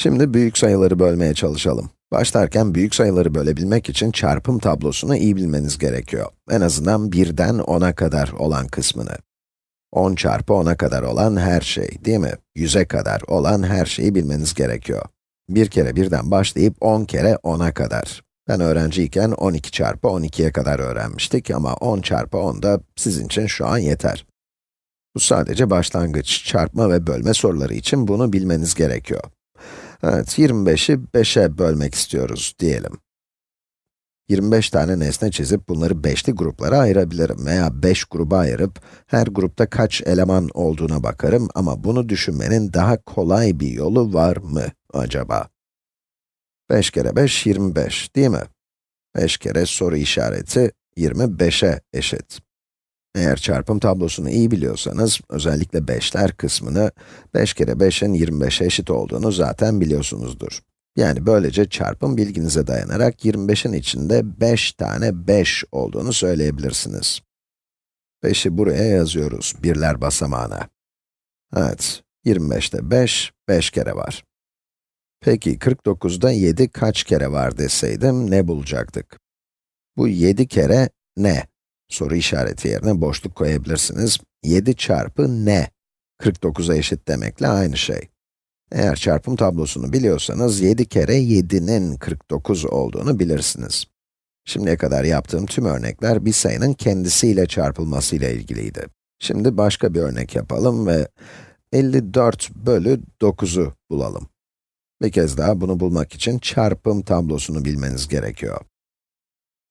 Şimdi büyük sayıları bölmeye çalışalım. Başlarken büyük sayıları bölebilmek için çarpım tablosunu iyi bilmeniz gerekiyor. En azından 1'den 10'a kadar olan kısmını. 10 çarpı 10'a kadar olan her şey, değil mi? 100'e kadar olan her şeyi bilmeniz gerekiyor. 1 kere 1'den başlayıp 10 kere 10'a kadar. Ben öğrenciyken 12 çarpı 12'ye kadar öğrenmiştik ama 10 çarpı 10 da sizin için şu an yeter. Bu sadece başlangıç, çarpma ve bölme soruları için bunu bilmeniz gerekiyor. Evet, 25'i 5'e bölmek istiyoruz diyelim. 25 tane nesne çizip bunları 5'li gruplara ayırabilirim veya 5 gruba ayırıp her grupta kaç eleman olduğuna bakarım ama bunu düşünmenin daha kolay bir yolu var mı acaba? 5 kere 5, 25 değil mi? 5 kere soru işareti 25'e eşit. Eğer çarpım tablosunu iyi biliyorsanız, özellikle 5'ler kısmını, 5 kere 5'in 25'e eşit olduğunu zaten biliyorsunuzdur. Yani böylece çarpım bilginize dayanarak 25'in içinde 5 tane 5 olduğunu söyleyebilirsiniz. 5'i buraya yazıyoruz, birler basamağına. Evet, 25'te 5, 5 kere var. Peki 49'da 7 kaç kere var deseydim ne bulacaktık? Bu 7 kere ne? Soru işareti yerine boşluk koyabilirsiniz. 7 çarpı ne? 49'a eşit demekle aynı şey. Eğer çarpım tablosunu biliyorsanız 7 kere 7'nin 49 olduğunu bilirsiniz. Şimdiye kadar yaptığım tüm örnekler bir sayının kendisiyle çarpılmasıyla ilgiliydi. Şimdi başka bir örnek yapalım ve 54 bölü 9'u bulalım. Bir kez daha bunu bulmak için çarpım tablosunu bilmeniz gerekiyor.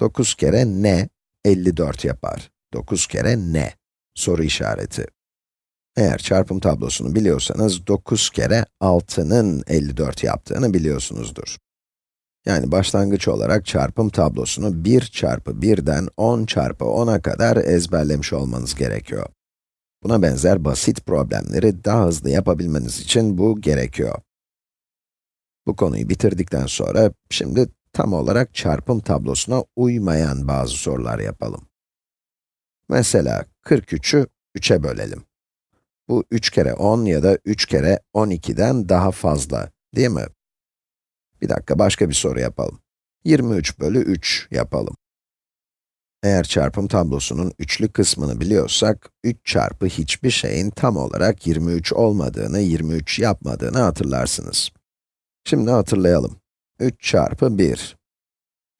9 kere ne 54 yapar. 9 kere ne? Soru işareti. Eğer çarpım tablosunu biliyorsanız 9 kere 6'nın 54 yaptığını biliyorsunuzdur. Yani başlangıç olarak çarpım tablosunu 1 çarpı 1'den 10 çarpı 10'a kadar ezberlemiş olmanız gerekiyor. Buna benzer basit problemleri daha hızlı yapabilmeniz için bu gerekiyor. Bu konuyu bitirdikten sonra, şimdi tam olarak çarpım tablosuna uymayan bazı sorular yapalım. Mesela 43'ü 3'e bölelim. Bu 3 kere 10 ya da 3 kere 12'den daha fazla, değil mi? Bir dakika, başka bir soru yapalım. 23 bölü 3 yapalım. Eğer çarpım tablosunun üçlü kısmını biliyorsak, 3 çarpı hiçbir şeyin tam olarak 23 olmadığını, 23 yapmadığını hatırlarsınız. Şimdi hatırlayalım. 3 çarpı 1,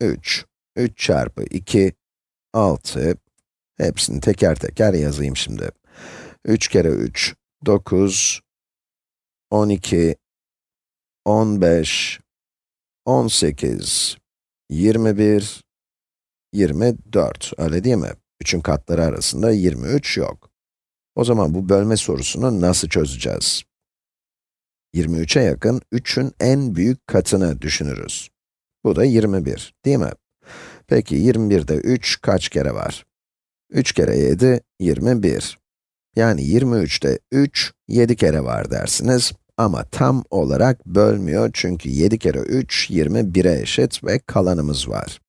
3, 3 çarpı 2, 6, hepsini teker teker yazayım şimdi. 3 kere 3, 9, 12, 15, 18, 21, 24, öyle değil mi? 3'ün katları arasında 23 yok. O zaman bu bölme sorusunu nasıl çözeceğiz? 23'e yakın 3'ün en büyük katını düşünürüz. Bu da 21, değil mi? Peki 21'de 3 kaç kere var? 3 kere 7, 21. Yani 23'te 3, 7 kere var dersiniz. Ama tam olarak bölmüyor çünkü 7 kere 3, 21'e eşit ve kalanımız var.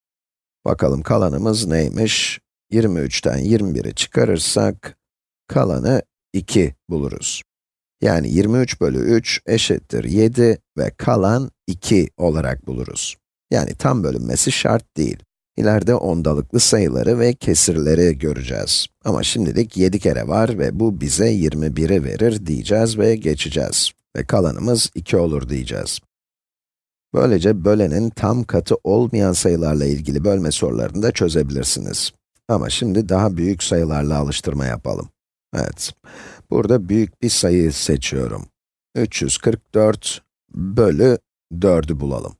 Bakalım kalanımız neymiş? 23'ten 21'i çıkarırsak, kalanı 2 buluruz. Yani 23 bölü 3 eşittir 7 ve kalan 2 olarak buluruz. Yani tam bölünmesi şart değil. İleride ondalıklı sayıları ve kesirleri göreceğiz. Ama şimdilik 7 kere var ve bu bize 21'i verir diyeceğiz ve geçeceğiz. Ve kalanımız 2 olur diyeceğiz. Böylece bölenin tam katı olmayan sayılarla ilgili bölme sorularını da çözebilirsiniz. Ama şimdi daha büyük sayılarla alıştırma yapalım. Evet, burada büyük bir sayı seçiyorum. 344 bölü 4'ü bulalım.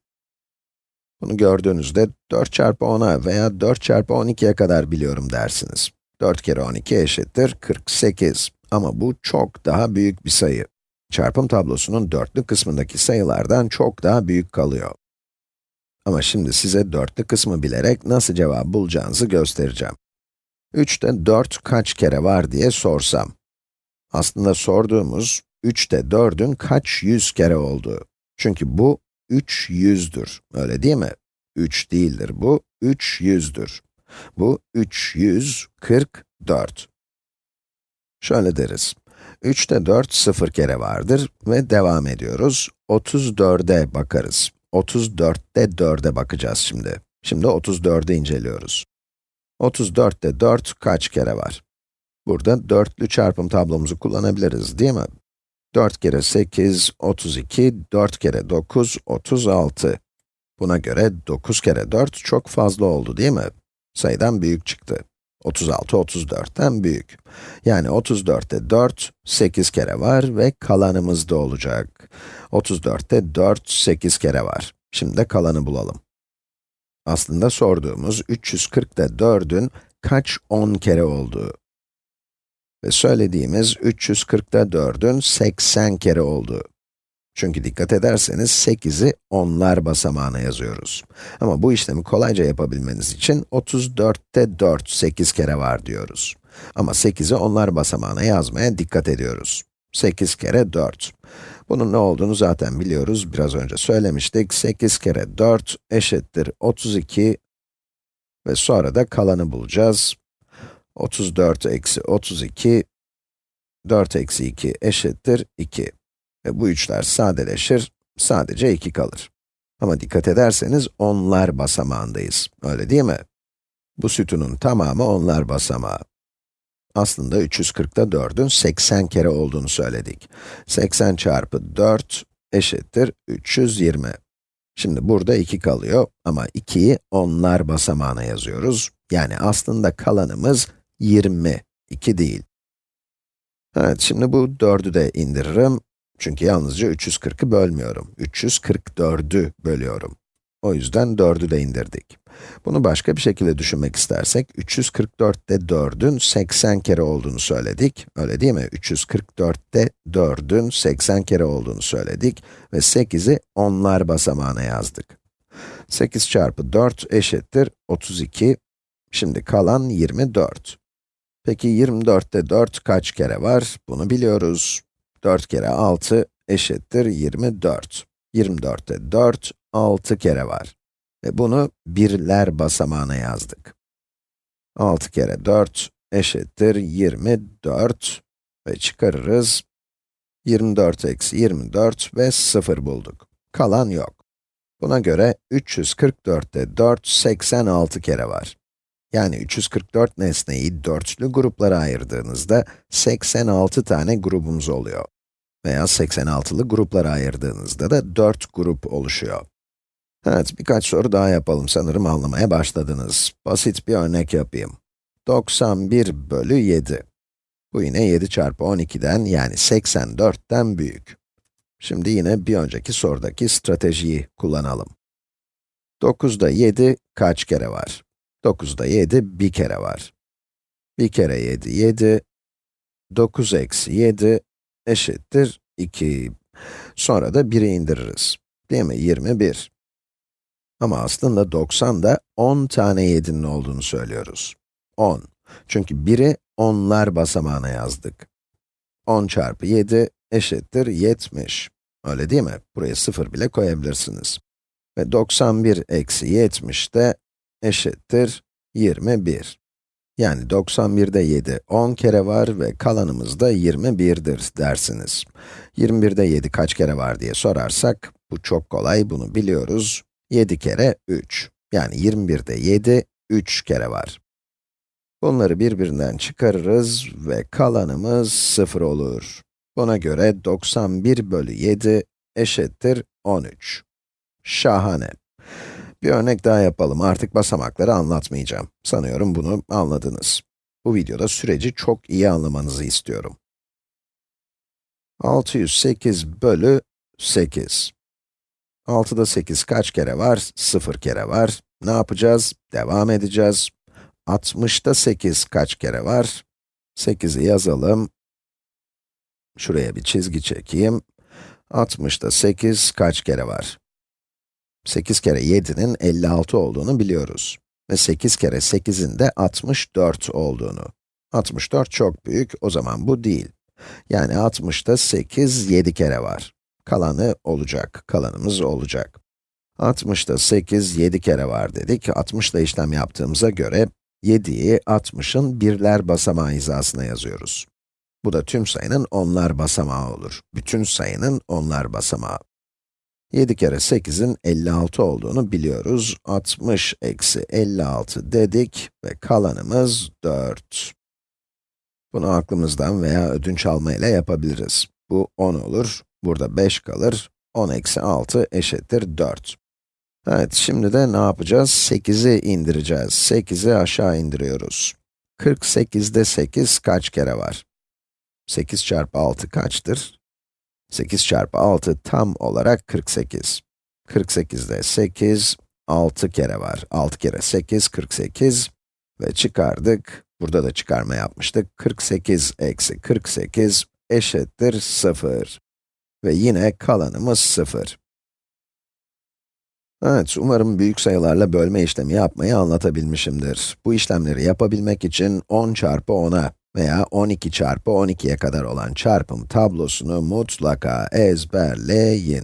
Bunu gördüğünüzde 4 çarpı 10'a veya 4 çarpı 12'ye kadar biliyorum dersiniz. 4 kere 12 eşittir 48. Ama bu çok daha büyük bir sayı. Çarpım tablosunun dörtlü kısmındaki sayılardan çok daha büyük kalıyor. Ama şimdi size dörtlü kısmı bilerek nasıl cevap bulacağınızı göstereceğim. 3'te 4 kaç kere var diye sorsam. Aslında sorduğumuz, 3'te 4'ün kaç yüz kere olduğu. Çünkü bu 3 yüzdür, öyle değil mi? 3 değildir bu, 3 yüzdür. Bu 344. Şöyle deriz. 3'te 4 sıfır kere vardır ve devam ediyoruz. 34'e bakarız. 34'te 4'e bakacağız şimdi. Şimdi 34'ü inceliyoruz. 34'te 4 kaç kere var? Burada dörtlü çarpım tablomuzu kullanabiliriz, değil mi? 4 kere 8, 32, 4 kere 9, 36. Buna göre 9 kere 4 çok fazla oldu, değil mi? Sayıdan büyük çıktı. 36, 34'ten büyük. Yani 34'te 4, 8 kere var ve kalanımız da olacak. 34'te 4, 8 kere var. Şimdi de kalanı bulalım. Aslında sorduğumuz 340'da 4'ün kaç 10 kere olduğu. Ve söylediğimiz 340'da 4'ün 80 kere olduğu. Çünkü dikkat ederseniz 8'i onlar basamağına yazıyoruz. Ama bu işlemi kolayca yapabilmeniz için 34'te 4, 8 kere var diyoruz. Ama 8'i onlar basamağına yazmaya dikkat ediyoruz. 8 kere 4. Bunun ne olduğunu zaten biliyoruz, biraz önce söylemiştik. 8 kere 4 eşittir 32 ve sonra da kalanı bulacağız. 34 eksi 32, 4 eksi 2 eşittir 2. Ve bu üçler sadeleşir, sadece 2 kalır. Ama dikkat ederseniz onlar basamağındayız, öyle değil mi? Bu sütunun tamamı onlar basamağı. Aslında 340'da 4'ün 80 kere olduğunu söyledik. 80 çarpı 4 eşittir 320. Şimdi burada 2 kalıyor ama 2'yi onlar basamağına yazıyoruz. Yani aslında kalanımız 20, 2 değil. Evet, şimdi bu 4'ü de indiririm. Çünkü yalnızca 340'ı bölmüyorum. 344'ü bölüyorum. O yüzden 4'ü de indirdik. Bunu başka bir şekilde düşünmek istersek, 344'te 4'ün 80 kere olduğunu söyledik. Öyle değil mi? 344'te 4'ün 80 kere olduğunu söyledik ve 8'i onlar basamağına yazdık. 8 çarpı 4 eşittir 32. Şimdi kalan 24. Peki 24'te 4 kaç kere var? Bunu biliyoruz. 4 kere 6 eşittir 24. 24'te 4, 6 kere var. Ve bunu birler basamağına yazdık. 6 kere 4 eşittir 24 ve çıkarırız. 24 eksi 24 ve 0 bulduk. Kalan yok. Buna göre 344'te 4, 86 kere var. Yani 344 nesneyi dörtlü gruplara ayırdığınızda 86 tane grubumuz oluyor. Veya 86'lı gruplara ayırdığınızda da 4 grup oluşuyor. Evet, birkaç soru daha yapalım. Sanırım anlamaya başladınız. Basit bir örnek yapayım. 91 bölü 7. Bu yine 7 çarpı 12'den yani 84'ten büyük. Şimdi yine bir önceki sorudaki stratejiyi kullanalım. 9'da 7 kaç kere var? 9'da 7 bir kere var. 1 kere 7, 7. 9 eksi 7 eşittir 2. Sonra da 1'i indiririz. Değil mi? 21. Ama aslında 90'da 10 tane 7'nin olduğunu söylüyoruz. 10. Çünkü 1'i onlar basamağına yazdık. 10 çarpı 7 eşittir 70. Öyle değil mi? Buraya 0 bile koyabilirsiniz. Ve 91 eksi 70 de eşittir 21. Yani 91'de 7 10 kere var ve kalanımız da 21'dir dersiniz. 21'de 7 kaç kere var diye sorarsak, bu çok kolay, bunu biliyoruz. 7 kere 3. Yani 21'de 7, 3 kere var. Bunları birbirinden çıkarırız ve kalanımız 0 olur. Buna göre 91 bölü 7 eşittir 13. Şahane. Bir örnek daha yapalım. Artık basamakları anlatmayacağım. Sanıyorum bunu anladınız. Bu videoda süreci çok iyi anlamanızı istiyorum. 608 bölü 8. 6'da 8 kaç kere var? 0 kere var. Ne yapacağız? Devam edeceğiz. 60'da 8 kaç kere var? 8'i yazalım. Şuraya bir çizgi çekeyim. 60'da 8 kaç kere var? 8 kere 7'nin 56 olduğunu biliyoruz. Ve 8 kere 8'in de 64 olduğunu. 64 çok büyük, o zaman bu değil. Yani 60'da 8, 7 kere var. Kalanı olacak, kalanımız olacak. 60'da 8, 7 kere var dedik. 60 ile işlem yaptığımıza göre 7'yi 60'ın birler basamağı hizasına yazıyoruz. Bu da tüm sayının onlar basamağı olur. Bütün sayının onlar basamağı. 7 kere 8'in 56 olduğunu biliyoruz. 60 eksi 56 dedik ve kalanımız 4. Bunu aklımızdan veya ödünç almayla yapabiliriz. Bu 10 olur, burada 5 kalır, 10 eksi 6 eşittir 4. Evet, şimdi de ne yapacağız? 8'i indireceğiz. 8'i aşağı indiriyoruz. 48'de 8 kaç kere var? 8 çarpı 6 kaçtır? 8 çarpı 6 tam olarak 48. 48'de 8, 6 kere var. 6 kere 8, 48 ve çıkardık. Burada da çıkarma yapmıştık. 48 eksi 48 eşittir 0. Ve yine kalanımız 0. Evet, umarım büyük sayılarla bölme işlemi yapmayı anlatabilmişimdir. Bu işlemleri yapabilmek için 10 çarpı 10'a veya 12 çarpı 12'ye kadar olan çarpım tablosunu mutlaka ezberleyin.